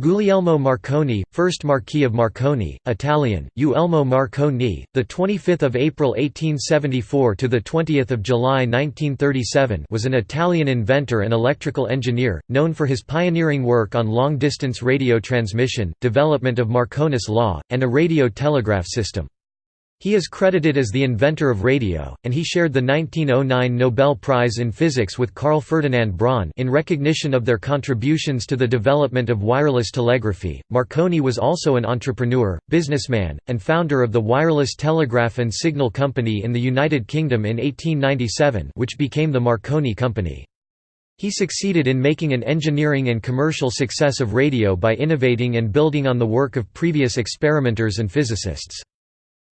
Guglielmo Marconi, first Marquis of Marconi, Italian, Uelmo Marconi, the 25th of April 1874 to the 20th of July 1937, was an Italian inventor and electrical engineer, known for his pioneering work on long-distance radio transmission, development of Marconi's law, and a radio telegraph system. He is credited as the inventor of radio, and he shared the 1909 Nobel Prize in Physics with Carl Ferdinand Braun in recognition of their contributions to the development of wireless telegraphy. Marconi was also an entrepreneur, businessman, and founder of the Wireless Telegraph and Signal Company in the United Kingdom in 1897, which became the Marconi Company. He succeeded in making an engineering and commercial success of radio by innovating and building on the work of previous experimenters and physicists.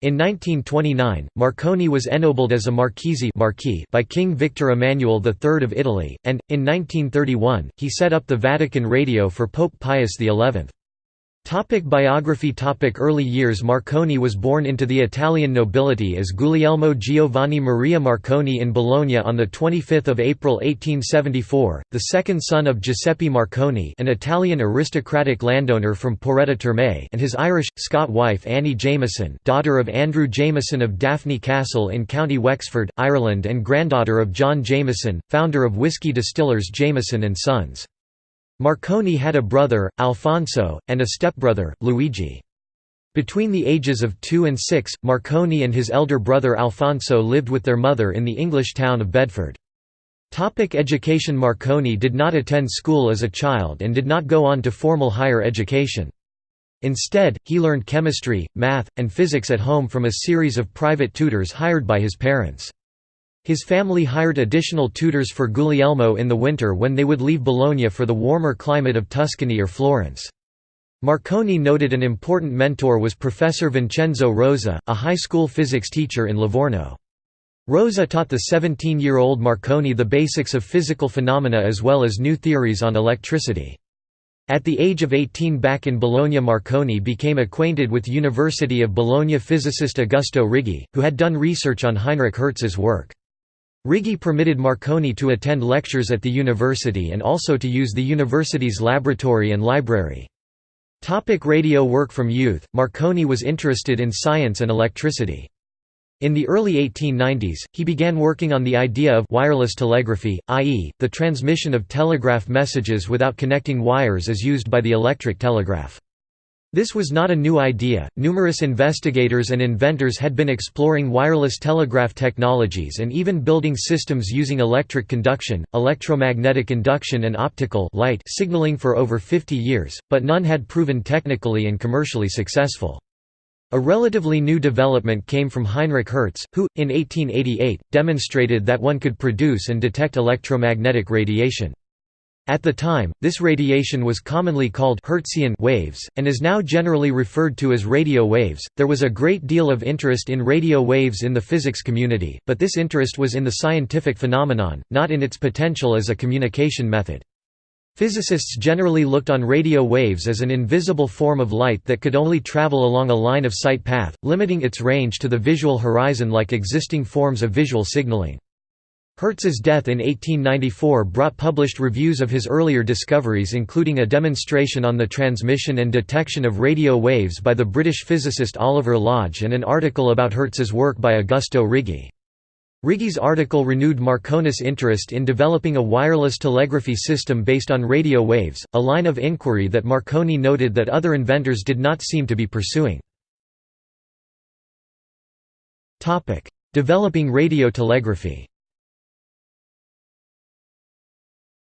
In 1929, Marconi was ennobled as a Marchese Marquis by King Victor Emmanuel III of Italy, and, in 1931, he set up the Vatican Radio for Pope Pius XI. Topic biography Topic Early years Marconi was born into the Italian nobility as Guglielmo Giovanni Maria Marconi in Bologna on 25 April 1874, the second son of Giuseppe Marconi an Italian aristocratic landowner from Porretta Terme and his Irish, Scot wife Annie Jameson daughter of Andrew Jameson of Daphne Castle in County Wexford, Ireland and granddaughter of John Jameson, founder of whisky distillers Jameson & Sons. Marconi had a brother, Alfonso, and a stepbrother, Luigi. Between the ages of two and six, Marconi and his elder brother Alfonso lived with their mother in the English town of Bedford. Topic education Marconi did not attend school as a child and did not go on to formal higher education. Instead, he learned chemistry, math, and physics at home from a series of private tutors hired by his parents. His family hired additional tutors for Guglielmo in the winter when they would leave Bologna for the warmer climate of Tuscany or Florence. Marconi noted an important mentor was Professor Vincenzo Rosa, a high school physics teacher in Livorno. Rosa taught the 17-year-old Marconi the basics of physical phenomena as well as new theories on electricity. At the age of 18 back in Bologna Marconi became acquainted with University of Bologna physicist Augusto Righi, who had done research on Heinrich Hertz's work. Righi permitted Marconi to attend lectures at the university and also to use the university's laboratory and library. Topic radio work From youth, Marconi was interested in science and electricity. In the early 1890s, he began working on the idea of wireless telegraphy, i.e., the transmission of telegraph messages without connecting wires as used by the electric telegraph. This was not a new idea, numerous investigators and inventors had been exploring wireless telegraph technologies and even building systems using electric conduction, electromagnetic induction and optical light signaling for over 50 years, but none had proven technically and commercially successful. A relatively new development came from Heinrich Hertz, who, in 1888, demonstrated that one could produce and detect electromagnetic radiation. At the time, this radiation was commonly called Hertzian waves, and is now generally referred to as radio waves. There was a great deal of interest in radio waves in the physics community, but this interest was in the scientific phenomenon, not in its potential as a communication method. Physicists generally looked on radio waves as an invisible form of light that could only travel along a line of sight path, limiting its range to the visual horizon like existing forms of visual signaling. Hertz's death in 1894 brought published reviews of his earlier discoveries including a demonstration on the transmission and detection of radio waves by the British physicist Oliver Lodge and an article about Hertz's work by Augusto Righi. Righi's article renewed Marconi's interest in developing a wireless telegraphy system based on radio waves, a line of inquiry that Marconi noted that other inventors did not seem to be pursuing. Developing radio telegraphy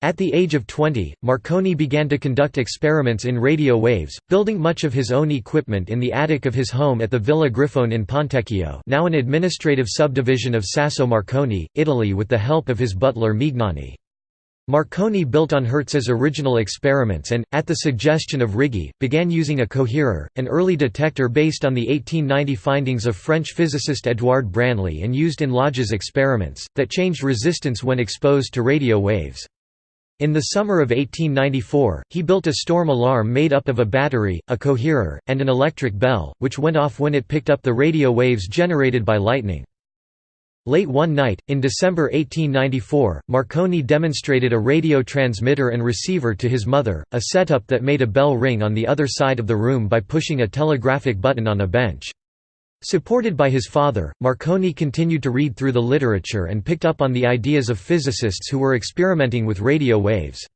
At the age of 20, Marconi began to conduct experiments in radio waves, building much of his own equipment in the attic of his home at the Villa Grifone in Pontecchio now an administrative subdivision of Sasso Marconi, Italy with the help of his butler Mignani. Marconi built on Hertz's original experiments and, at the suggestion of Righi, began using a coherer, an early detector based on the 1890 findings of French physicist Édouard Branly and used in Lodge's experiments, that changed resistance when exposed to radio waves. In the summer of 1894, he built a storm alarm made up of a battery, a coherer, and an electric bell, which went off when it picked up the radio waves generated by lightning. Late one night, in December 1894, Marconi demonstrated a radio transmitter and receiver to his mother, a setup that made a bell ring on the other side of the room by pushing a telegraphic button on a bench. Supported by his father, Marconi continued to read through the literature and picked up on the ideas of physicists who were experimenting with radio waves.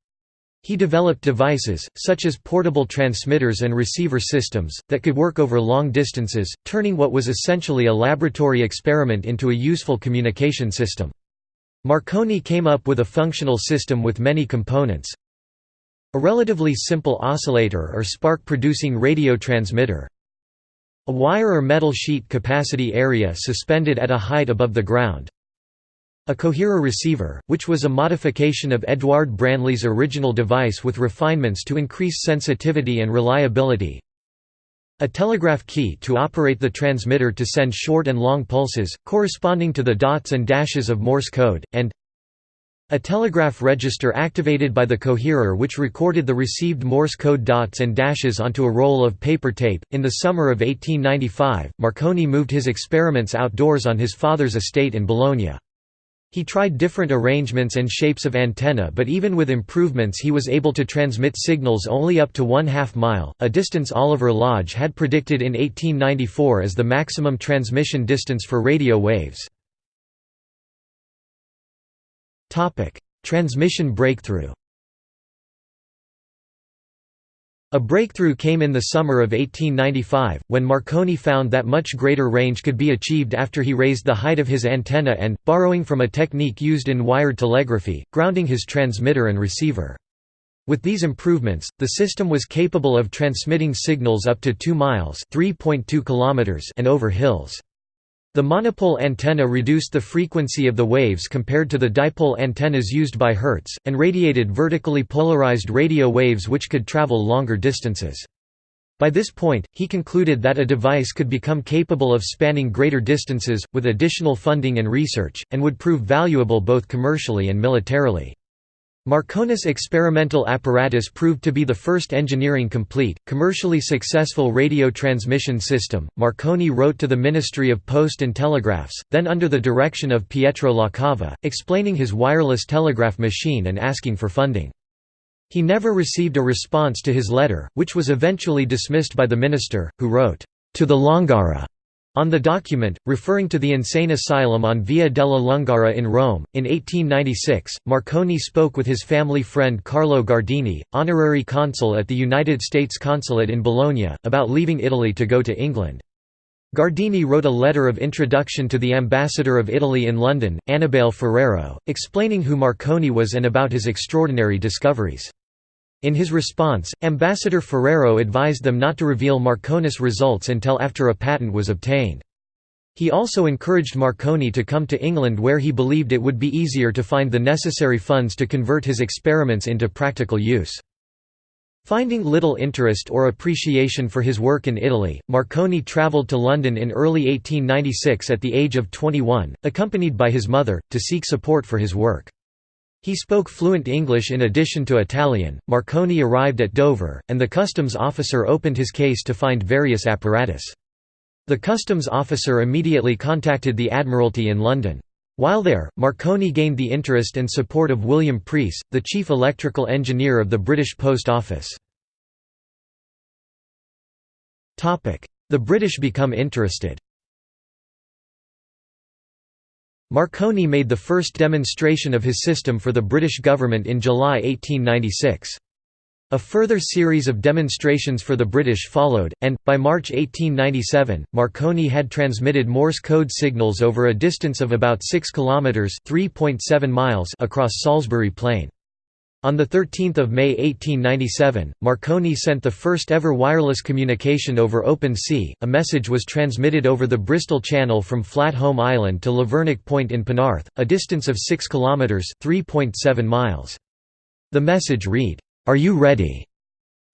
He developed devices, such as portable transmitters and receiver systems, that could work over long distances, turning what was essentially a laboratory experiment into a useful communication system. Marconi came up with a functional system with many components. A relatively simple oscillator or spark-producing radio transmitter, a wire or metal sheet capacity area suspended at a height above the ground, a coherer receiver, which was a modification of Edouard Branly's original device with refinements to increase sensitivity and reliability. A telegraph key to operate the transmitter to send short and long pulses, corresponding to the dots and dashes of Morse code, and a telegraph register activated by the coherer which recorded the received Morse code dots and dashes onto a roll of paper tape. In the summer of 1895, Marconi moved his experiments outdoors on his father's estate in Bologna. He tried different arrangements and shapes of antenna but even with improvements he was able to transmit signals only up to one half mile, a distance Oliver Lodge had predicted in 1894 as the maximum transmission distance for radio waves. Transmission breakthrough A breakthrough came in the summer of 1895, when Marconi found that much greater range could be achieved after he raised the height of his antenna and, borrowing from a technique used in wired telegraphy, grounding his transmitter and receiver. With these improvements, the system was capable of transmitting signals up to 2 miles and over hills. The monopole antenna reduced the frequency of the waves compared to the dipole antennas used by Hertz, and radiated vertically polarized radio waves which could travel longer distances. By this point, he concluded that a device could become capable of spanning greater distances, with additional funding and research, and would prove valuable both commercially and militarily. Marconi's experimental apparatus proved to be the first engineering complete, commercially successful radio transmission system. Marconi wrote to the Ministry of Post and Telegraphs, then under the direction of Pietro LaCava, explaining his wireless telegraph machine and asking for funding. He never received a response to his letter, which was eventually dismissed by the minister, who wrote, To the Lungara on the document, referring to the insane asylum on Via della Lungara in Rome, in 1896, Marconi spoke with his family friend Carlo Gardini, honorary consul at the United States Consulate in Bologna, about leaving Italy to go to England. Gardini wrote a letter of introduction to the ambassador of Italy in London, Annibale Ferrero, explaining who Marconi was and about his extraordinary discoveries. In his response, Ambassador Ferrero advised them not to reveal Marconi's results until after a patent was obtained. He also encouraged Marconi to come to England where he believed it would be easier to find the necessary funds to convert his experiments into practical use. Finding little interest or appreciation for his work in Italy, Marconi travelled to London in early 1896 at the age of 21, accompanied by his mother, to seek support for his work. He spoke fluent English in addition to Italian. Marconi arrived at Dover, and the customs officer opened his case to find various apparatus. The customs officer immediately contacted the Admiralty in London. While there, Marconi gained the interest and support of William Preece, the chief electrical engineer of the British Post Office. The British become interested Marconi made the first demonstration of his system for the British government in July 1896. A further series of demonstrations for the British followed, and, by March 1897, Marconi had transmitted Morse code signals over a distance of about 6 kilometres across Salisbury Plain. On 13 May 1897, Marconi sent the first ever wireless communication over open sea. A message was transmitted over the Bristol Channel from Flat Holm Island to Lavernock Point in Penarth, a distance of 6 kilometres (3.7 miles). The message read, "Are you ready?"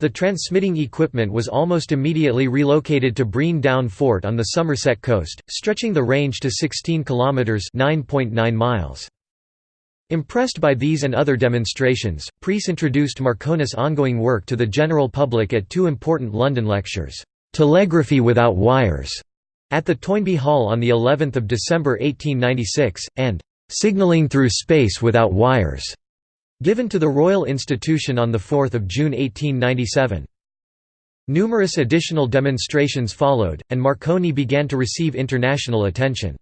The transmitting equipment was almost immediately relocated to Brean Down Fort on the Somerset coast, stretching the range to 16 kilometres (9.9 miles). Impressed by these and other demonstrations, Preece introduced Marconi's ongoing work to the general public at two important London lectures, "'Telegraphy Without Wires' at the Toynbee Hall on the 11th of December 1896 and signaling through space without wires given to the Royal Institution on the 4th of June 1897 Numerous additional demonstrations followed and Marconi began to receive international attention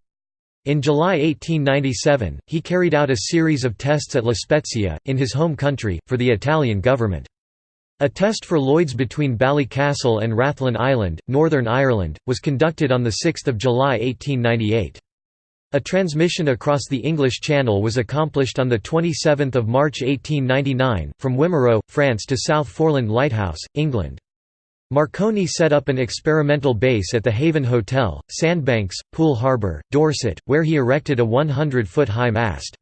in July 1897, he carried out a series of tests at La Spezia, in his home country, for the Italian government. A test for Lloyds between Ballycastle and Rathlin Island, Northern Ireland, was conducted on 6 July 1898. A transmission across the English Channel was accomplished on 27 March 1899, from Wimereux, France to South Foreland Lighthouse, England. Marconi set up an experimental base at the Haven Hotel, Sandbanks, Poole Harbour, Dorset, where he erected a 100-foot high mast.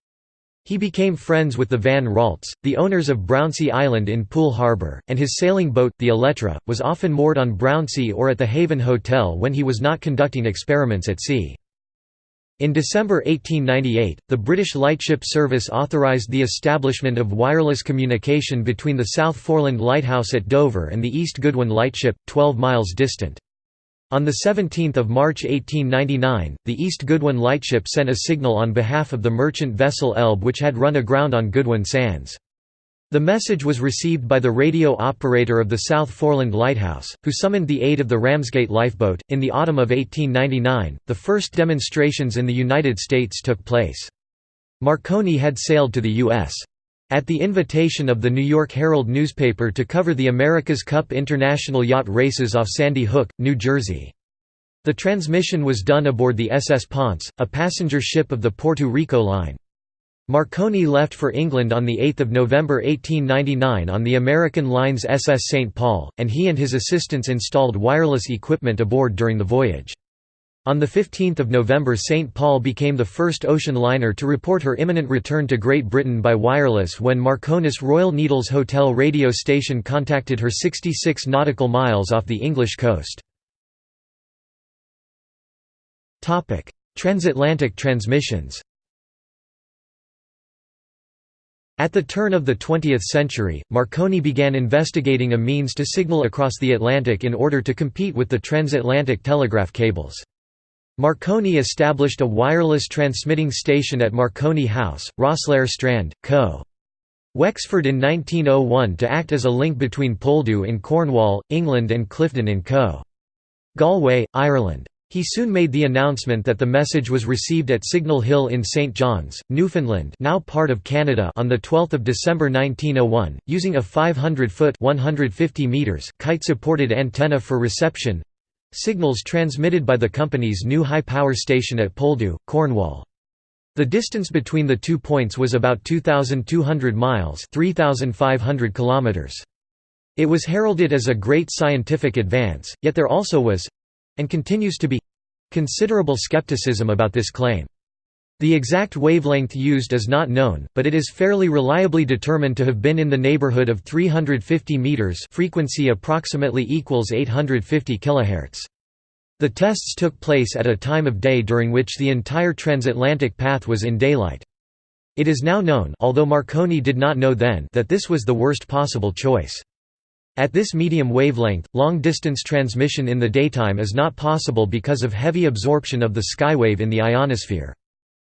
He became friends with the Van Raaltes, the owners of Brownsea Island in Poole Harbour, and his sailing boat, the Elettra, was often moored on Brownsea or at the Haven Hotel when he was not conducting experiments at sea. In December 1898, the British Lightship Service authorised the establishment of wireless communication between the South Foreland Lighthouse at Dover and the East Goodwin Lightship, 12 miles distant. On 17 March 1899, the East Goodwin Lightship sent a signal on behalf of the merchant vessel Elbe which had run aground on Goodwin Sands. The message was received by the radio operator of the South Foreland Lighthouse, who summoned the aid of the Ramsgate lifeboat. In the autumn of 1899, the first demonstrations in the United States took place. Marconi had sailed to the U.S. at the invitation of the New York Herald newspaper to cover the America's Cup International Yacht Races off Sandy Hook, New Jersey. The transmission was done aboard the SS Ponce, a passenger ship of the Puerto Rico Line. Marconi left for England on 8 November 1899 on the American Lines SS St. Paul, and he and his assistants installed wireless equipment aboard during the voyage. On 15 November St. Paul became the first ocean liner to report her imminent return to Great Britain by wireless when Marconi's Royal Needles Hotel radio station contacted her 66 nautical miles off the English coast. Transatlantic transmissions At the turn of the 20th century, Marconi began investigating a means to signal across the Atlantic in order to compete with the transatlantic telegraph cables. Marconi established a wireless transmitting station at Marconi House, Rosslare Strand, Co. Wexford in 1901 to act as a link between Poldhu in Cornwall, England and Clifden in Co. Galway, Ireland. He soon made the announcement that the message was received at Signal Hill in St. John's, Newfoundland now part of Canada on 12 December 1901, using a 500-foot kite-supported antenna for reception signals transmitted by the company's new high-power station at Poldhu, Cornwall. The distance between the two points was about 2,200 miles 3,500 kilometers. It was heralded as a great scientific advance, yet there also was, and continues to be considerable skepticism about this claim. The exact wavelength used is not known, but it is fairly reliably determined to have been in the neighborhood of 350 meters, frequency approximately equals 850 kHz. The tests took place at a time of day during which the entire transatlantic path was in daylight. It is now known although Marconi did not know then that this was the worst possible choice. At this medium wavelength, long-distance transmission in the daytime is not possible because of heavy absorption of the skywave in the ionosphere.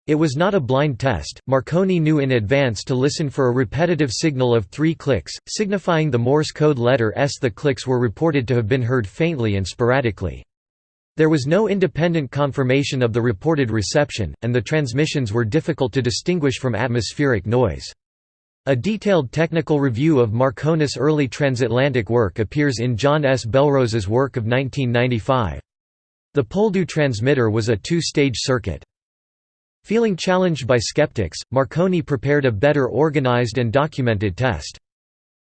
It was not a blind test, Marconi knew in advance to listen for a repetitive signal of three clicks, signifying the Morse code letter S. The clicks were reported to have been heard faintly and sporadically. There was no independent confirmation of the reported reception, and the transmissions were difficult to distinguish from atmospheric noise. A detailed technical review of Marconi's early transatlantic work appears in John S. Belrose's work of 1995. The Poldhu transmitter was a two-stage circuit. Feeling challenged by skeptics, Marconi prepared a better organized and documented test.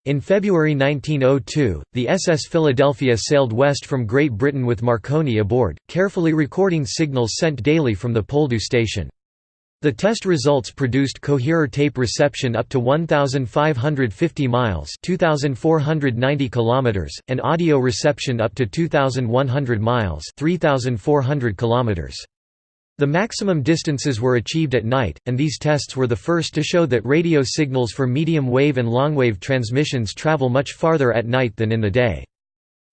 In February 1902, the SS Philadelphia sailed west from Great Britain with Marconi aboard, carefully recording signals sent daily from the Poldhu station. The test results produced coherer tape reception up to 1,550 miles 2,490 kilometers, and audio reception up to 2,100 miles 3,400 kilometers. The maximum distances were achieved at night, and these tests were the first to show that radio signals for medium-wave and long-wave transmissions travel much farther at night than in the day.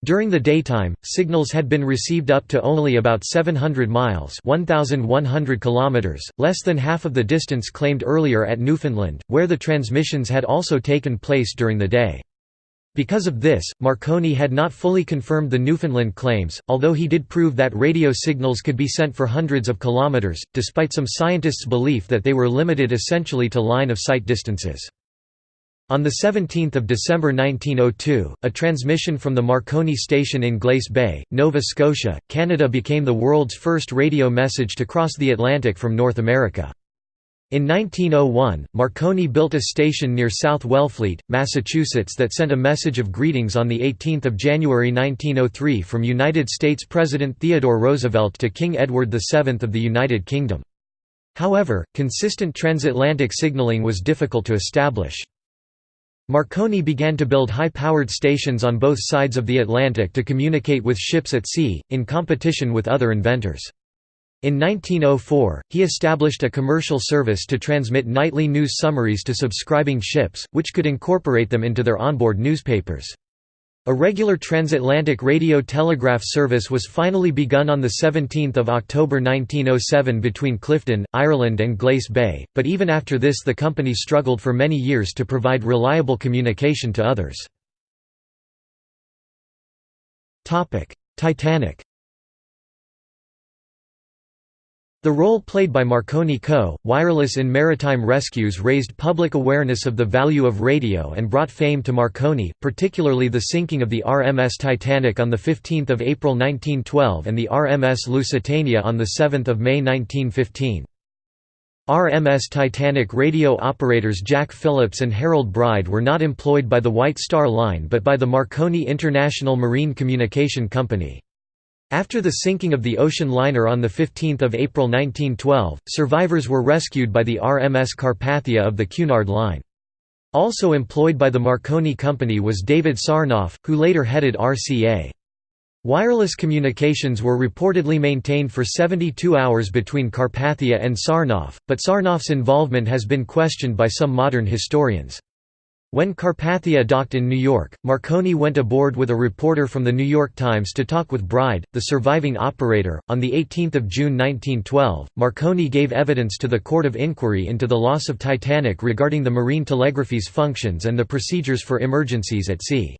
During the daytime, signals had been received up to only about 700 miles 1,100 kilometers, less than half of the distance claimed earlier at Newfoundland, where the transmissions had also taken place during the day. Because of this, Marconi had not fully confirmed the Newfoundland claims, although he did prove that radio signals could be sent for hundreds of kilometers, despite some scientists' belief that they were limited essentially to line-of-sight distances. On 17 December 1902, a transmission from the Marconi station in Glace Bay, Nova Scotia, Canada became the world's first radio message to cross the Atlantic from North America. In 1901, Marconi built a station near South Wellfleet, Massachusetts that sent a message of greetings on 18 January 1903 from United States President Theodore Roosevelt to King Edward VII of the United Kingdom. However, consistent transatlantic signaling was difficult to establish. Marconi began to build high-powered stations on both sides of the Atlantic to communicate with ships at sea, in competition with other inventors. In 1904, he established a commercial service to transmit nightly news summaries to subscribing ships, which could incorporate them into their onboard newspapers. A regular transatlantic radio telegraph service was finally begun on 17 October 1907 between Clifden, Ireland and Glace Bay, but even after this the company struggled for many years to provide reliable communication to others. Titanic The role played by Marconi Co., Wireless in maritime rescues raised public awareness of the value of radio and brought fame to Marconi, particularly the sinking of the RMS Titanic on 15 April 1912 and the RMS Lusitania on 7 May 1915. RMS Titanic radio operators Jack Phillips and Harold Bride were not employed by the White Star Line but by the Marconi International Marine Communication Company. After the sinking of the ocean liner on 15 April 1912, survivors were rescued by the RMS Carpathia of the Cunard Line. Also employed by the Marconi Company was David Sarnoff, who later headed RCA. Wireless communications were reportedly maintained for 72 hours between Carpathia and Sarnoff, but Sarnoff's involvement has been questioned by some modern historians. When Carpathia docked in New York, Marconi went aboard with a reporter from the New York Times to talk with Bride, the surviving operator. On 18 June 1912, Marconi gave evidence to the Court of Inquiry into the loss of Titanic regarding the marine telegraphy's functions and the procedures for emergencies at sea.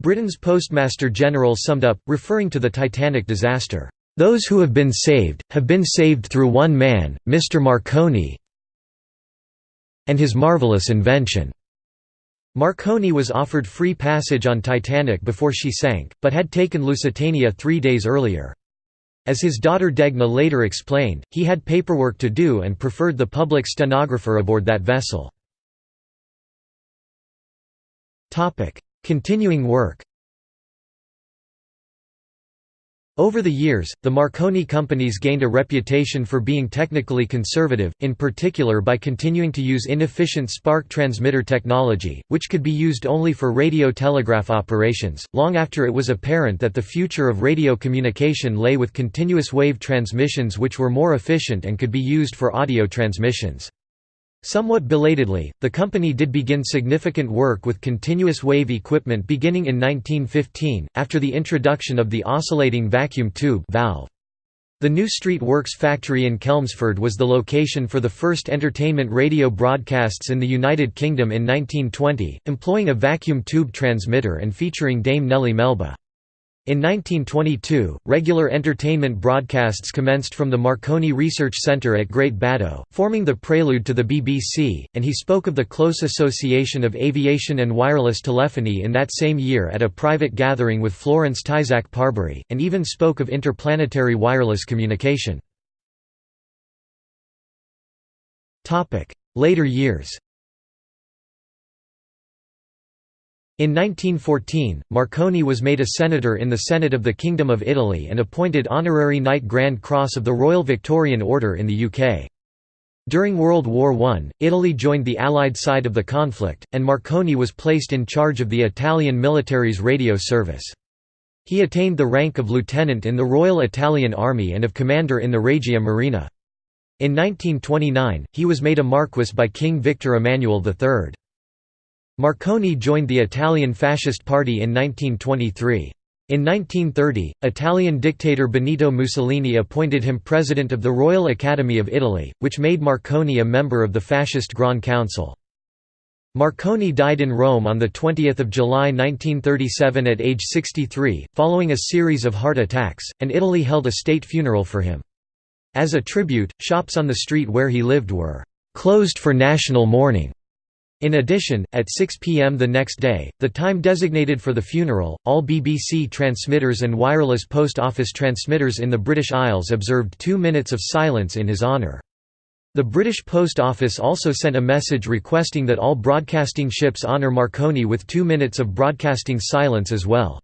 Britain's Postmaster General summed up, referring to the Titanic disaster, "...those who have been saved, have been saved through one man, Mr. Marconi and his marvellous invention." Marconi was offered free passage on Titanic before she sank, but had taken Lusitania three days earlier. As his daughter Degna later explained, he had paperwork to do and preferred the public stenographer aboard that vessel. Continuing work Over the years, the Marconi companies gained a reputation for being technically conservative, in particular by continuing to use inefficient spark transmitter technology, which could be used only for radio telegraph operations, long after it was apparent that the future of radio communication lay with continuous wave transmissions which were more efficient and could be used for audio transmissions. Somewhat belatedly, the company did begin significant work with continuous wave equipment beginning in 1915, after the introduction of the oscillating vacuum tube valve. The New Street Works factory in Chelmsford was the location for the first entertainment radio broadcasts in the United Kingdom in 1920, employing a vacuum tube transmitter and featuring Dame Nellie Melba. In 1922, regular entertainment broadcasts commenced from the Marconi Research Centre at Great Baddow, forming the prelude to the BBC, and he spoke of the close association of aviation and wireless telephony in that same year at a private gathering with Florence Tyzack Parbury, and even spoke of interplanetary wireless communication. Later years In 1914, Marconi was made a senator in the Senate of the Kingdom of Italy and appointed Honorary Knight Grand Cross of the Royal Victorian Order in the UK. During World War I, Italy joined the Allied side of the conflict, and Marconi was placed in charge of the Italian military's radio service. He attained the rank of lieutenant in the Royal Italian Army and of commander in the Regia Marina. In 1929, he was made a marquis by King Victor Emmanuel III. Marconi joined the Italian Fascist Party in 1923. In 1930, Italian dictator Benito Mussolini appointed him president of the Royal Academy of Italy, which made Marconi a member of the fascist Grand Council. Marconi died in Rome on 20 July 1937 at age 63, following a series of heart attacks, and Italy held a state funeral for him. As a tribute, shops on the street where he lived were «closed for national mourning». In addition, at 6 p.m. the next day, the time designated for the funeral, all BBC transmitters and wireless post office transmitters in the British Isles observed two minutes of silence in his honour. The British Post Office also sent a message requesting that all broadcasting ships honour Marconi with two minutes of broadcasting silence as well.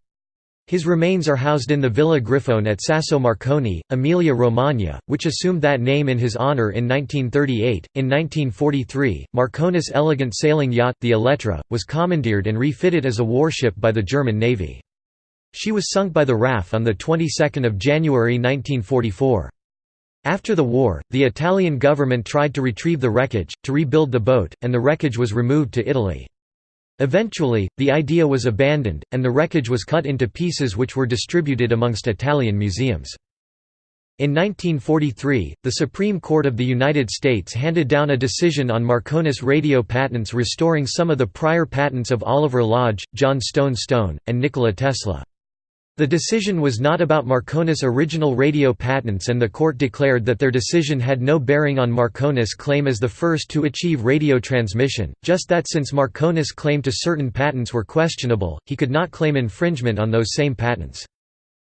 His remains are housed in the Villa Grifone at Sasso Marconi, Emilia-Romagna, which assumed that name in his honor in 1938. In 1943, Marconi's elegant sailing yacht, the Elettra, was commandeered and refitted as a warship by the German Navy. She was sunk by the RAF on the 22nd of January 1944. After the war, the Italian government tried to retrieve the wreckage, to rebuild the boat, and the wreckage was removed to Italy. Eventually, the idea was abandoned, and the wreckage was cut into pieces which were distributed amongst Italian museums. In 1943, the Supreme Court of the United States handed down a decision on Marconi's radio patents restoring some of the prior patents of Oliver Lodge, John Stone Stone, and Nikola Tesla. The decision was not about Marconi's original radio patents and the court declared that their decision had no bearing on Marconi's claim as the first to achieve radio transmission, just that since Marconi's claim to certain patents were questionable, he could not claim infringement on those same patents.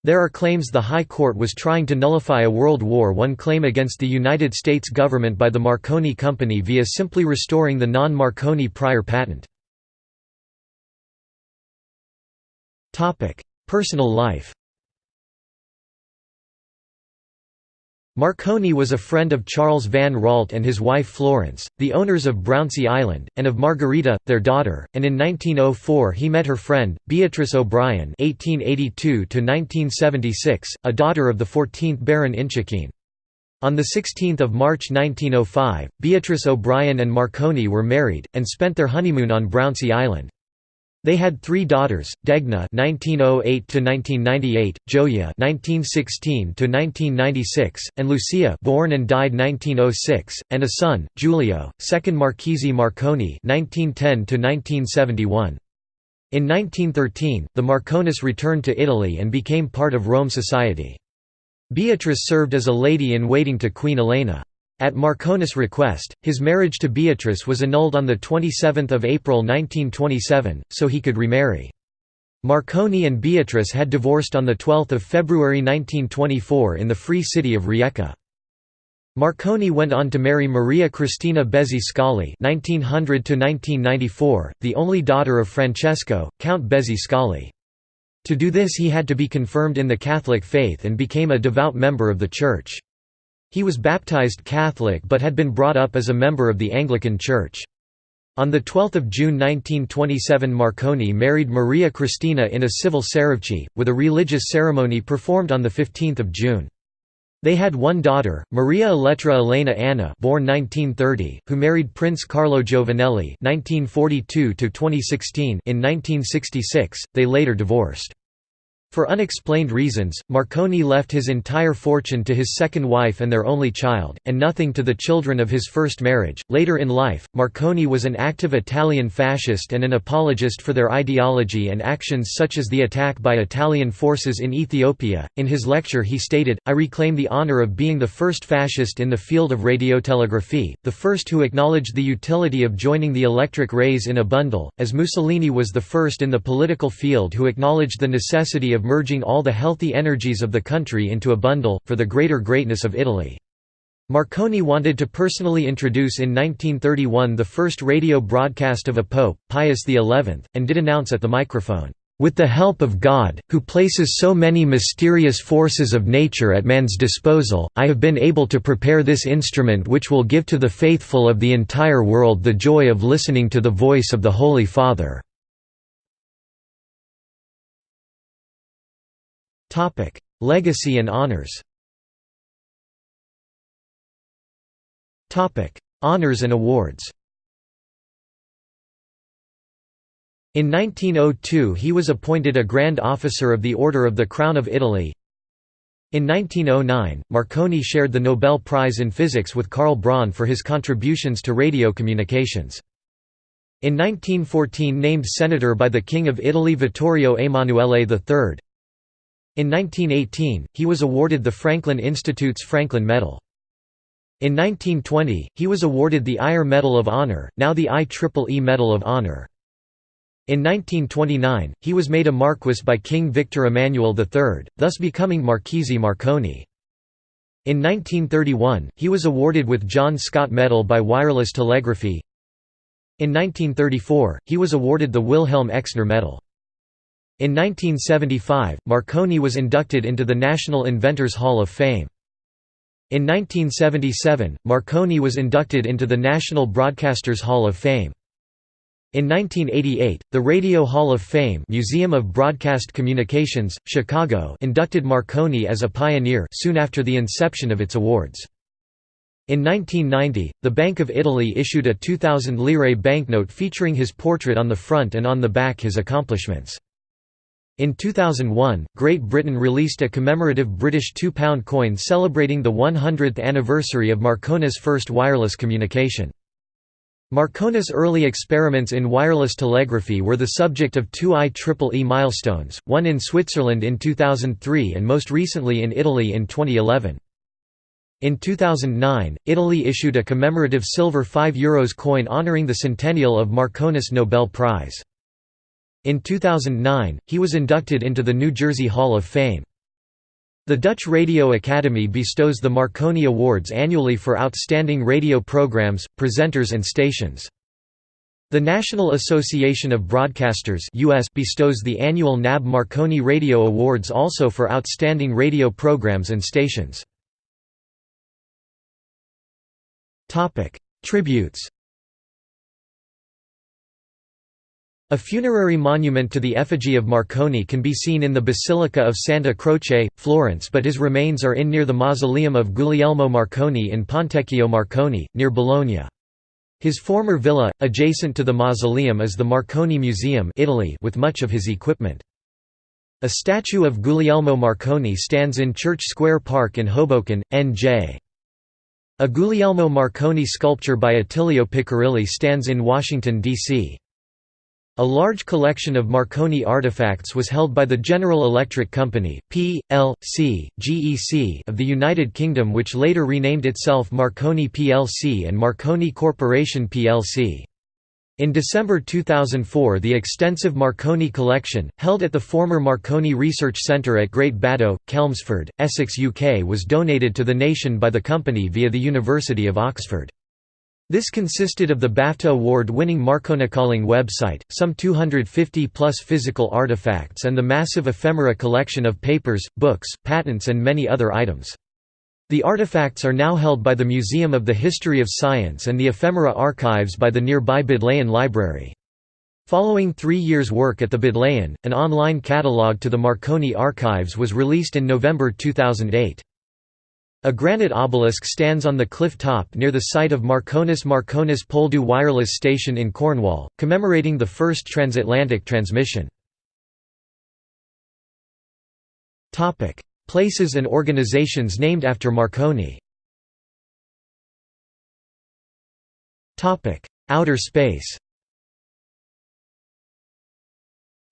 There are claims the High Court was trying to nullify a World War I claim against the United States government by the Marconi Company via simply restoring the non-Marconi prior patent. Personal life Marconi was a friend of Charles Van Raalte and his wife Florence, the owners of Brownsea Island, and of Margarita, their daughter, and in 1904 he met her friend, Beatrice O'Brien a daughter of the 14th Baron Inchiquin. On 16 March 1905, Beatrice O'Brien and Marconi were married, and spent their honeymoon on Brownsea Island. They had three daughters: Degna (1908–1998), Gioia (1916–1996), and Lucia, born and died 1906, and a son, Giulio, second Marchese Marconi (1910–1971). In 1913, the Marconis returned to Italy and became part of Rome society. Beatrice served as a lady-in-waiting to Queen Elena. At Marconi's request, his marriage to Beatrice was annulled on 27 April 1927, so he could remarry. Marconi and Beatrice had divorced on 12 February 1924 in the free city of Rijeka. Marconi went on to marry Maria Cristina Bezzi Scali (1900–1994), the only daughter of Francesco, Count Bezzi Scali. To do this he had to be confirmed in the Catholic faith and became a devout member of the Church. He was baptized Catholic but had been brought up as a member of the Anglican Church. On 12 June 1927 Marconi married Maria Cristina in a civil ceremony, with a religious ceremony performed on 15 June. They had one daughter, Maria Elettra Elena Anna born 1930, who married Prince Carlo Giovanelli (1942–2016) in 1966. They later divorced. For unexplained reasons, Marconi left his entire fortune to his second wife and their only child, and nothing to the children of his first marriage. Later in life, Marconi was an active Italian fascist and an apologist for their ideology and actions such as the attack by Italian forces in Ethiopia. In his lecture, he stated, I reclaim the honor of being the first fascist in the field of radiotelegraphy, the first who acknowledged the utility of joining the electric rays in a bundle, as Mussolini was the first in the political field who acknowledged the necessity of of merging all the healthy energies of the country into a bundle, for the greater greatness of Italy. Marconi wanted to personally introduce in 1931 the first radio broadcast of a pope, Pius XI, and did announce at the microphone, "...with the help of God, who places so many mysterious forces of nature at man's disposal, I have been able to prepare this instrument which will give to the faithful of the entire world the joy of listening to the voice of the Holy Father." Topic: Legacy and honors. Topic: Honors and awards. In 1902 he was appointed a Grand Officer of the Order of the Crown of Italy. In 1909, Marconi shared the Nobel Prize in Physics with Karl Braun for his contributions to radio communications. In 1914 named senator by the King of Italy Vittorio Emanuele III. In 1918, he was awarded the Franklin Institute's Franklin Medal. In 1920, he was awarded the IRE Medal of Honor, now the IEEE Medal of Honor. In 1929, he was made a Marquis by King Victor Emmanuel III, thus becoming Marchese Marconi. In 1931, he was awarded with John Scott Medal by Wireless Telegraphy. In 1934, he was awarded the Wilhelm Exner Medal. In 1975, Marconi was inducted into the National Inventors Hall of Fame. In 1977, Marconi was inducted into the National Broadcasters Hall of Fame. In 1988, the Radio Hall of Fame Museum of Broadcast Communications, Chicago inducted Marconi as a pioneer soon after the inception of its awards. In 1990, the Bank of Italy issued a 2,000 lire banknote featuring his portrait on the front and on the back his accomplishments. In 2001, Great Britain released a commemorative British £2 coin celebrating the 100th anniversary of Marconi's first wireless communication. Marconi's early experiments in wireless telegraphy were the subject of two IEEE milestones, one in Switzerland in 2003 and most recently in Italy in 2011. In 2009, Italy issued a commemorative silver 5 euros coin honoring the centennial of Marconi's Nobel Prize. In 2009, he was inducted into the New Jersey Hall of Fame. The Dutch Radio Academy bestows the Marconi Awards annually for outstanding radio programs, presenters and stations. The National Association of Broadcasters US bestows the annual NAB Marconi Radio Awards also for outstanding radio programs and stations. Tributes A funerary monument to the effigy of Marconi can be seen in the Basilica of Santa Croce, Florence but his remains are in near the mausoleum of Guglielmo Marconi in Pontecchio Marconi, near Bologna. His former villa, adjacent to the mausoleum is the Marconi Museum Italy with much of his equipment. A statue of Guglielmo Marconi stands in Church Square Park in Hoboken, N.J. A Guglielmo Marconi sculpture by Attilio Piccirilli stands in Washington, D.C. A large collection of Marconi artifacts was held by the General Electric Company (P.L.C. GEC) of the United Kingdom which later renamed itself Marconi plc and Marconi Corporation plc. In December 2004 the extensive Marconi collection, held at the former Marconi Research Centre at Great Baddow, Chelmsford, Essex UK was donated to the nation by the company via the University of Oxford. This consisted of the BAFTA award-winning Marconicalling website, some 250-plus physical artifacts and the massive ephemera collection of papers, books, patents and many other items. The artifacts are now held by the Museum of the History of Science and the ephemera archives by the nearby Bodleian Library. Following three years' work at the Bodleian, an online catalogue to the Marconi archives was released in November 2008. A granite obelisk stands on the cliff top near the site of Marconis Marconis Poldhu wireless station in Cornwall, commemorating the first transatlantic transmission. Places and organizations named after Marconi Outer space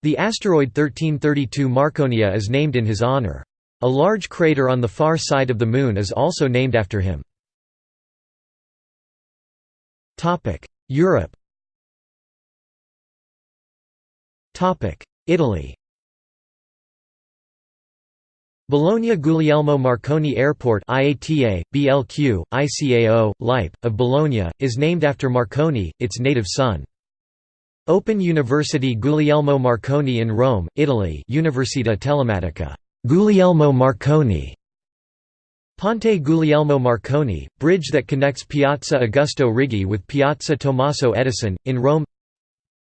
The asteroid 1332 Marconia is named in his honor. A large crater on the far side of the Moon is also named after him. Europe Italy Bologna Guglielmo Marconi Airport IATA, BLQ, ICAO, LIPE, of Bologna, is named after Marconi, its native son. Open University Guglielmo Marconi in Rome, Italy Università Telematica Guglielmo Marconi. Ponte Guglielmo Marconi, bridge that connects Piazza Augusto Righi with Piazza Tommaso Edison, in Rome.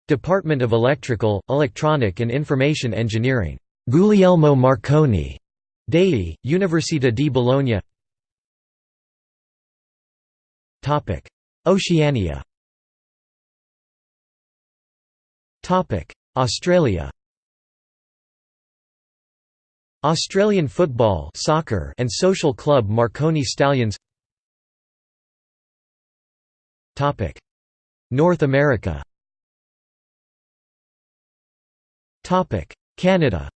Department of Electrical, Electronic and Information Engineering, Guglielmo Marconi, Dei, Università di Bologna. Oceania. Australia Australian football soccer and social club Marconi Stallions. North America. Canada.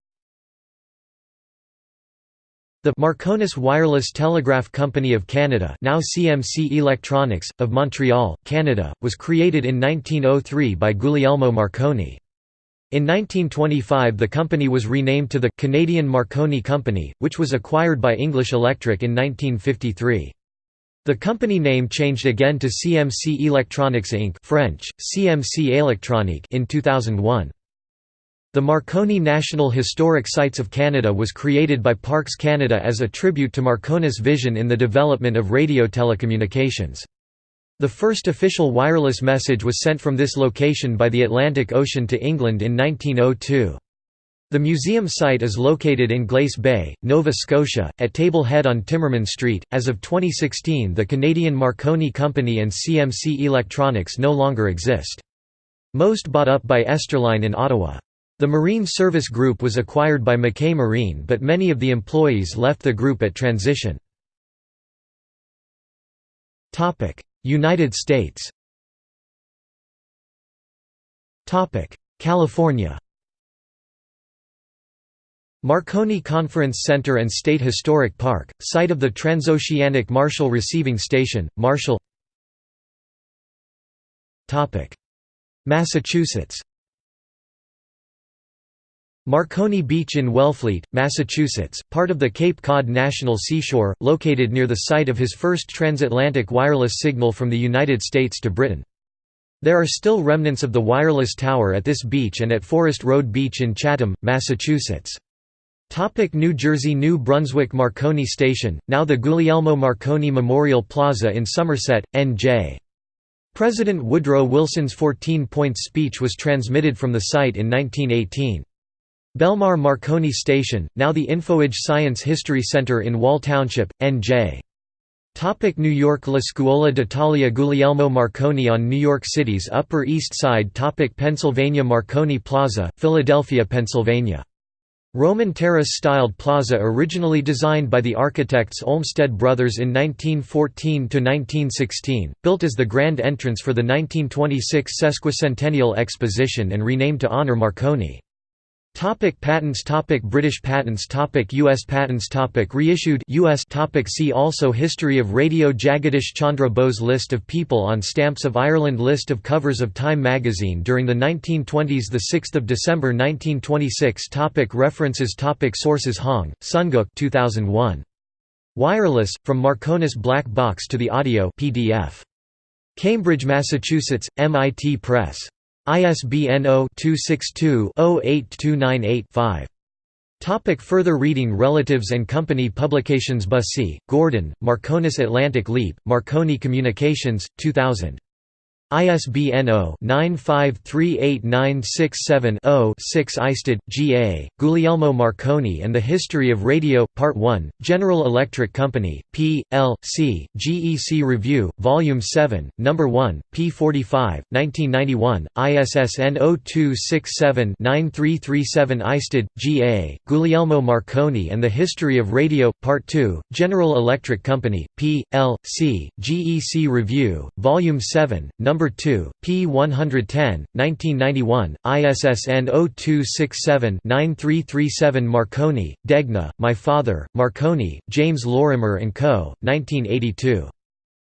The Marconis Wireless Telegraph Company of Canada now CMC Electronics, of Montreal, Canada, was created in 1903 by Guglielmo Marconi. In 1925 the company was renamed to the «Canadian Marconi Company», which was acquired by English Electric in 1953. The company name changed again to CMC Electronics Inc. French, CMC Électronique in 2001. The Marconi National Historic Sites of Canada was created by Parks Canada as a tribute to Marconi's vision in the development of radio telecommunications. The first official wireless message was sent from this location by the Atlantic Ocean to England in 1902. The museum site is located in Glace Bay, Nova Scotia, at Table Head on Timmerman Street. As of 2016, the Canadian Marconi Company and CMC Electronics no longer exist. Most bought up by Esterline in Ottawa. The Marine Service Group was acquired by McKay Marine but many of the employees left the group at transition. United States. California. Marconi Conference Center and State Historic Park, site of the Transoceanic Marshall Receiving Station, Marshall. Massachusetts Marconi Beach in Wellfleet, Massachusetts, part of the Cape Cod National Seashore, located near the site of his first transatlantic wireless signal from the United States to Britain. There are still remnants of the wireless tower at this beach and at Forest Road Beach in Chatham, Massachusetts. Topic New Jersey New Brunswick Marconi Station, now the Guglielmo Marconi Memorial Plaza in Somerset, N.J. President Woodrow Wilson's 14-point speech was transmitted from the site in 1918. Belmar Marconi Station, now the InfoAge Science History Center in Wall Township, N.J. Topic New York La Scuola d'Italia Guglielmo Marconi on New York City's Upper East Side Topic Pennsylvania Marconi Plaza, Philadelphia, Pennsylvania. Roman terrace-styled plaza originally designed by the architects Olmsted Brothers in 1914–1916, built as the grand entrance for the 1926 Sesquicentennial Exposition and renamed to honor Marconi. Topic patents Topic British patents Topic US patents Topic Reissued US Topic See also History of radio Jagadish Chandra Bose List of people on stamps of Ireland List of covers of Time magazine during the 1920s 6 December 1926 Topic References Topic Sources Hong, Sunguk 2001. Wireless, From Marconis Black Box to the Audion PDF. Cambridge, Massachusetts, MIT Press. ISBN 0-262-08298-5. Topic further reading Relatives and Company Publications Bussey, Gordon, Marconis Atlantic Leap, Marconi Communications, 2000. ISBN 0-9538967-0-6 Isted, G. A., Guglielmo Marconi and the History of Radio, Part 1, General Electric Company, P. L. C., GEC Review, Volume 7, No. 1, p. 45, 1991, ISSN 0267-9337 Isted, G. A., Guglielmo Marconi and the History of Radio, Part 2, General Electric Company, P. L. C., GEC Review, Volume 7, No. 2, p. 110, 1991, ISSN 0267-9337 Marconi, Degna, My Father, Marconi, James Lorimer & Co., 1982.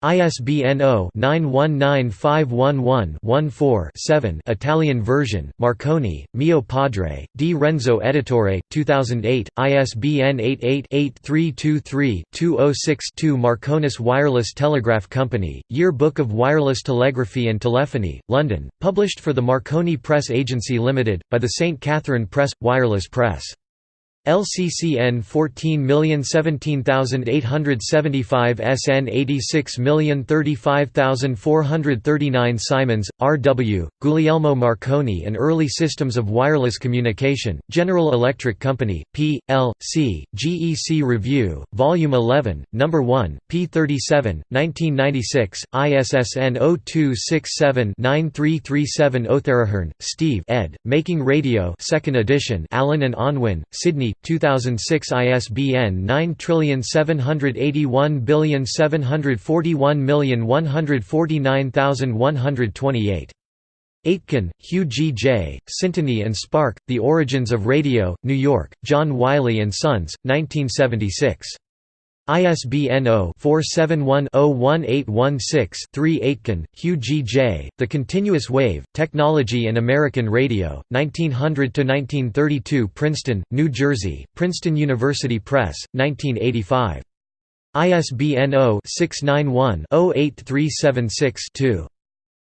ISBN 0-919511-14-7 Italian version, Marconi, Mio Padre, Di Renzo Editore, 2008, ISBN 88-8323-206-2 Marconis Wireless Telegraph Company, Year Book of Wireless Telegraphy and Telephony, London, published for the Marconi Press Agency Limited, by the St Catherine Press, Wireless Press. LCCN 14017875 SN 86035439 Simons, R. W., Guglielmo Marconi and Early Systems of Wireless Communication, General Electric Company, P. L. C., GEC Review, Volume 11, No. 1, p. 37, 1996, ISSN 0267-9337 Otherahearn, Steve ed., Making Radio 2nd edition Allen and Unwin, Sydney, 2006 ISBN 9781741149128. Aitken, Hugh G. J., Syntony and Spark, The Origins of Radio, New York, John Wiley & Sons, 1976. ISBN 0-471-01816-3 Aitken, Hugh G. J., The Continuous Wave, Technology and American Radio, 1900–1932 Princeton, New Jersey, Princeton University Press, 1985. ISBN 0-691-08376-2.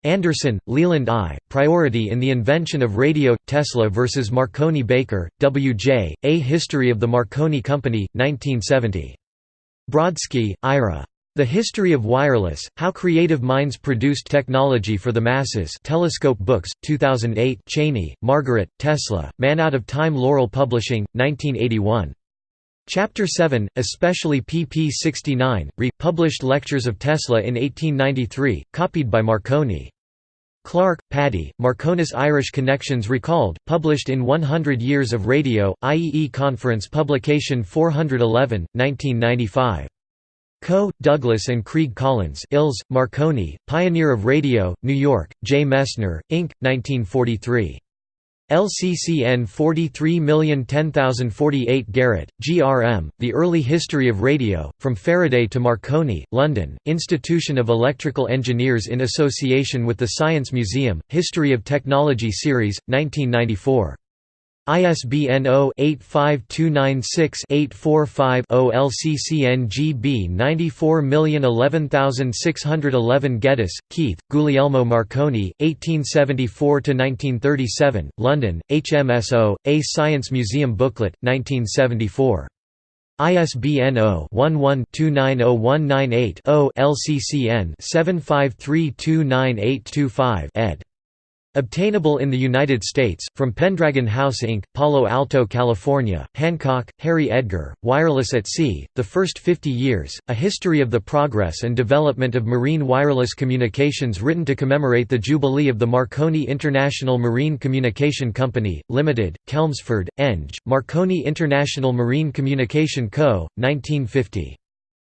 Anderson, Leland I., Priority in the Invention of Radio, Tesla vs. Marconi Baker, W. J., A History of the Marconi Company, 1970. Brodsky, Ira. The History of Wireless, How Creative Minds Produced Technology for the Masses Telescope Books, 2008 Cheney, Margaret, Tesla, Man Out of Time Laurel Publishing, 1981. Chapter 7, especially pp 69, re-published Lectures of Tesla in 1893, copied by Marconi. Clark, Paddy, Marconi's Irish Connections Recalled, published in 100 Years of Radio, IEE Conference Publication 411, 1995. Coe, Douglas and Kreigh Collins Ills, Marconi, Pioneer of Radio, New York, J. Messner, Inc., 1943. LCCN 43010048 Garratt, G.R.M., The Early History of Radio, From Faraday to Marconi, London, Institution of Electrical Engineers in association with the Science Museum, History of Technology Series, 1994. ISBN 0-85296-845-0 LCCN GB 94011611 Geddes, Keith, Guglielmo Marconi, 1874–1937, London, HMSO, A Science Museum Booklet, 1974. ISBN 0-11-290198-0 LCCN 75329825 ed. Obtainable in the United States, from Pendragon House Inc., Palo Alto, California, Hancock, Harry Edgar, Wireless at Sea, The First 50 Years, A History of the Progress and Development of Marine Wireless Communications written to commemorate the Jubilee of the Marconi International Marine Communication Company, Limited, Chelmsford, Eng, Marconi International Marine Communication Co., 1950.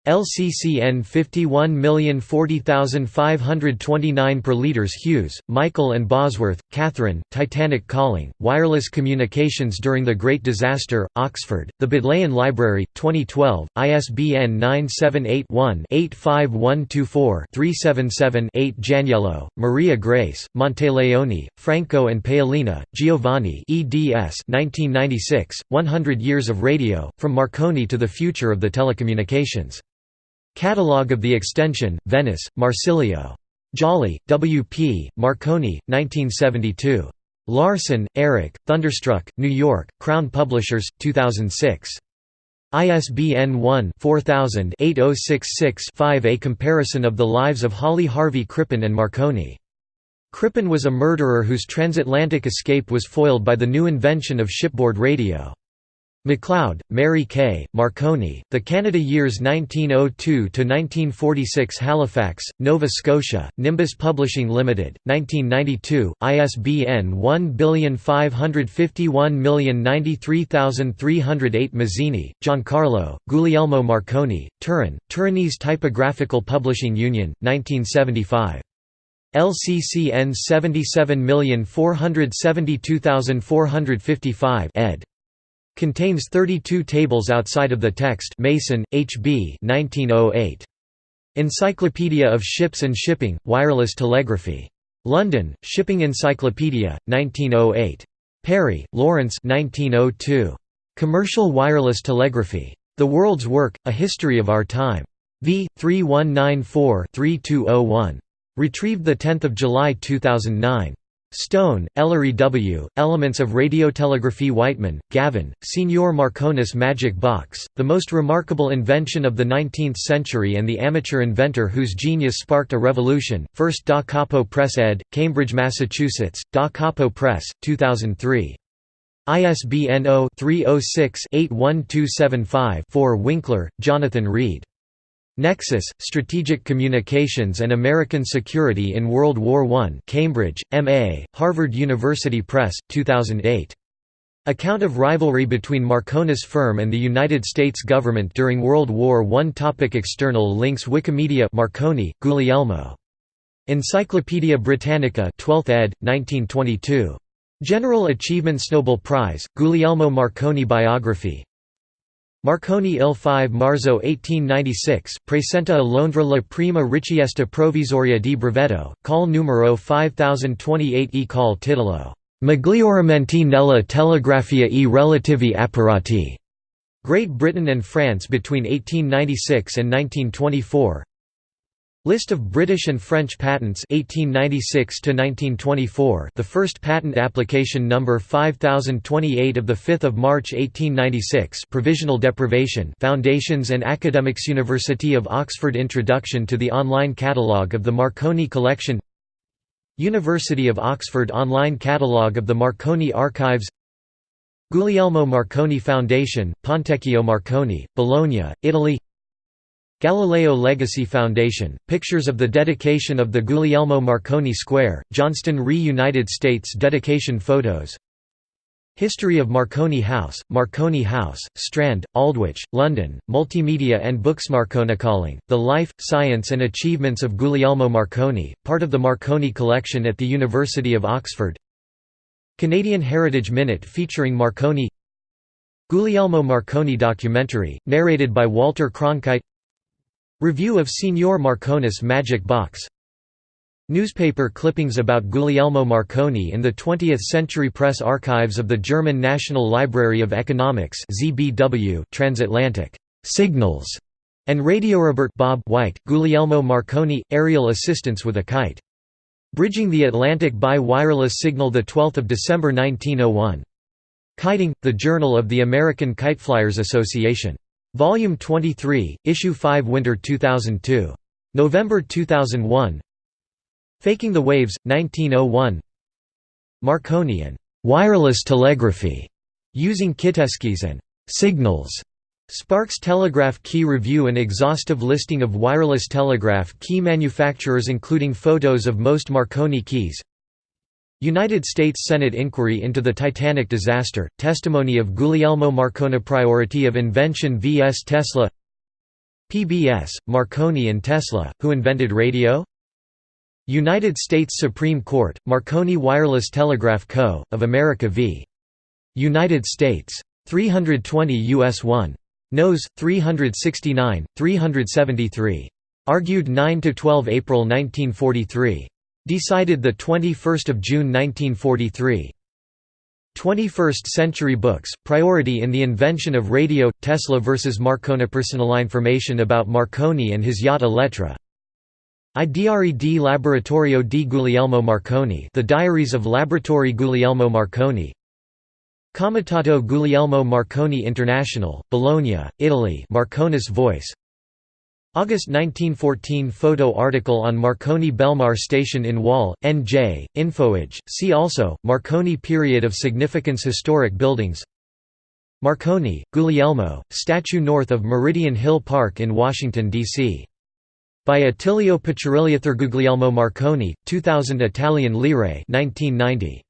LCCN 51040529 per liters Hughes, Michael and Bosworth, Catherine, Titanic Calling, Wireless Communications During the Great Disaster, Oxford, The Bodleian Library, 2012, ISBN 978-1-85124-377-8 Janiello, Maria Grace, Monteleone, Franco and Paoloni, Giovanni eds 1996, 100 Years of Radio, From Marconi to the Future of the Telecommunications. Catalogue of the Extension, Venice, Marsilio. Jolly, W. P., Marconi, 1972. Larson, Erik, Thunderstruck, New York, Crown Publishers, 2006. ISBN 1-4000-8066-5 A comparison of the lives of Hawley Harvey Crippen and Marconi. Crippen was a murderer whose transatlantic escape was foiled by the new invention of shipboard radio. MacLeod, Mary K., Marconi, The Canada Years 1902–1946 Halifax, Nova Scotia, Nimbus Publishing Limited, 1992, ISBN 1551093308 Masini, Giancarlo, Guglielmo Marconi, Turin, Turinese Typographical Publishing Union, 1975. LCCN 77472455 ed. Contains 32 tables outside of the text Mason, H. B. 1908. Encyclopedia of Ships and Shipping, Wireless Telegraphy. London, Shipping Encyclopedia, 1908. Perry, Lawrence 1902. Commercial Wireless Telegraphy. The World's Work, A History of Our Time. v. 3194-3201. Retrieved 10 July 2009. Stone, Ellery W., Elements of Radiotelegraphy Weightman, Gavin, Signor Marconis Magic Box, the most remarkable invention of the 19th century and the amateur inventor whose genius sparked a revolution, First Da Capo Press ed., Cambridge, Massachusetts, Da Capo Press, 2003. ISBN 0-306-81275-4 Winkler, Jonathan Reed. Nexus, Strategic Communications and American Security in World War I Cambridge, M.A., Harvard University Press, 2008. Account of rivalry between Marconis firm and the United States government during World War I Topic External links Wikimedia Marconi, Guglielmo. Encyclopædia Britannica 12th ed., 1922. General Achievements Nobel Prize, Guglielmo Marconi Biography Marconi il 5 marzo 1896, presenta a Londra la prima richiesta provvisoria di brevetto, call numero 5028 e call titolo Miglioramenti nella telegrafia e relativi apparati. Great Britain and France between 1896 and 1924 List of British and French patents 1896 to 1924 The first patent application number 5028 of the 5th of March 1896 provisional deprivation. Foundations and Academics University of Oxford Introduction to the online catalogue of the Marconi collection. University of Oxford online catalogue of the Marconi archives. Guglielmo Marconi Foundation Pontecchio Marconi Bologna Italy Galileo Legacy Foundation, pictures of the dedication of the Guglielmo Marconi Square, Johnston Re United States dedication photos. History of Marconi House, Marconi House, Strand, Aldwych, London, Multimedia and Books Marconicalling, The Life, Science and Achievements of Guglielmo Marconi, part of the Marconi collection at the University of Oxford. Canadian Heritage Minute featuring Marconi. Guglielmo Marconi documentary, narrated by Walter Cronkite Review of Signor Marconis Magic Box Newspaper clippings about Guglielmo Marconi in the 20th Century Press Archives of the German National Library of Economics ZBW Transatlantic Signals and Radiorobert Bob White, Guglielmo Marconi, aerial assistance with a kite. Bridging the Atlantic by wireless signal 12 December 1901. Kiting, the Journal of the American Kiteflyers Association. Volume 23, Issue 5 Winter 2002. November 2001 Faking the Waves, 1901 Marconi and «wireless telegraphy» using Kiteskis and «signals» Sparks Telegraph Key Review An exhaustive listing of wireless telegraph key manufacturers including photos of most Marconi keys United States Senate inquiry into the Titanic disaster, testimony of Guglielmo Marconi Priority of invention vs Tesla PBS, Marconi and Tesla, who invented radio? United States Supreme Court, Marconi Wireless Telegraph Co., of America v. United States. 320 U.S. 1. Nos. 369, 373. Argued 9–12 April 1943. Decided 21 June 1943. 21st Century Books, Priority in the Invention of Radio, Tesla vs. Marconi Personal information about Marconi and his yacht Elettra I di Laboratorio di Guglielmo Marconi The Diaries of Laboratory Guglielmo Marconi Comitato Guglielmo Marconi International, Bologna, Italy Marconis Voice August 1914 photo article on Marconi Belmar Station in Wall, N.J., Infoage, see also, Marconi Period of Significance Historic buildings Marconi, Guglielmo, statue north of Meridian Hill Park in Washington, D.C. By Attilio Guglielmo Marconi, 2000 Italian lire 1990.